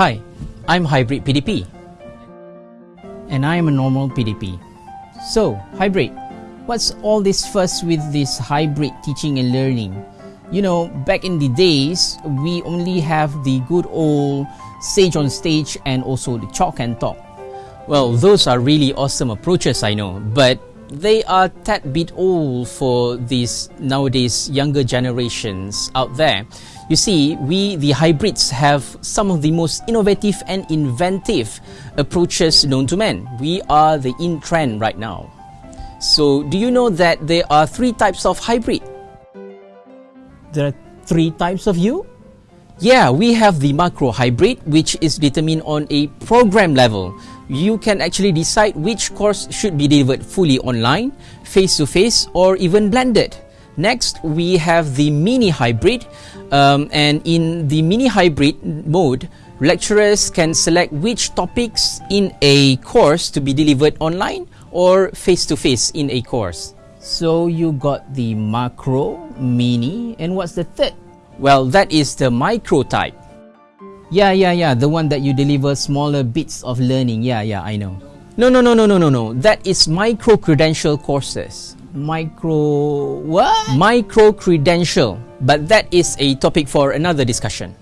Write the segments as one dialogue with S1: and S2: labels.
S1: Hi, I'm Hybrid PDP.
S2: And I'm a normal PDP. So, Hybrid, what's all this fuss with this hybrid teaching and learning? You know, back in the days, we only have the good old sage on stage and also the chalk and talk.
S1: Well, those are really awesome approaches, I know, but they are tad bit old for these nowadays younger generations out there. You see, we, the hybrids, have some of the most innovative and inventive approaches known to man. We are the in trend right now. So, do you know that there are three types of hybrid?
S2: There are three types of you?
S1: Yeah, we have the macro hybrid, which is determined on a program level. You can actually decide which course should be delivered fully online, face to face, or even blended. Next, we have the mini hybrid, um, and in the mini hybrid mode, lecturers can select which topics in a course to be delivered online or face to face in a course.
S2: So you got the macro, mini, and what's the third?
S1: Well, that is the micro type.
S2: Yeah, yeah, yeah, the one that you deliver smaller bits of learning. Yeah, yeah, I know.
S1: No, no, no, no, no, no, no. That is micro credential courses.
S2: Micro what?
S1: Micro credential. But that is a topic for another discussion.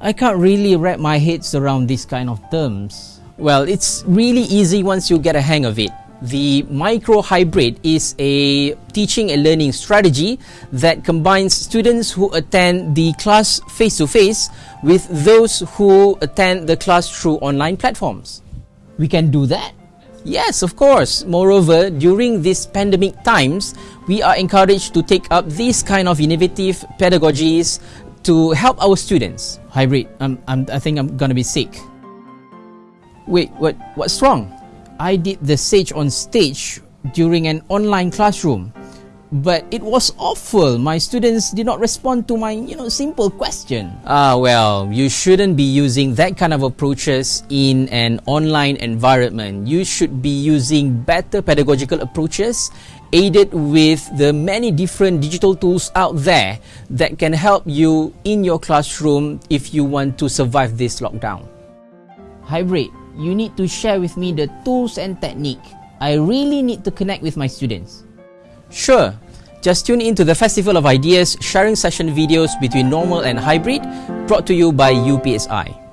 S2: I can't really wrap my heads around these kind of terms.
S1: Well, it's really easy once you get a hang of it. The micro hybrid is a teaching and learning strategy that combines students who attend the class face to face with those who attend the class through online platforms.
S2: We can do that?
S1: Yes, of course. Moreover, during these pandemic times, we are encouraged to take up these kind of innovative pedagogies to help our students.
S2: Hybrid, I'm, I'm, I think I'm gonna be sick.
S1: Wait, what? What's wrong?
S2: I did the Sage on stage during an online classroom. But it was awful. My students did not respond to my, you know, simple question.
S1: Ah, well, you shouldn't be using that kind of approaches in an online environment. You should be using better pedagogical approaches aided with the many different digital tools out there that can help you in your classroom if you want to survive this lockdown.
S2: Hybrid, you need to share with me the tools and technique. I really need to connect with my students.
S1: Sure. Just tune in to the Festival of Ideas sharing session videos between normal and hybrid brought to you by UPSI.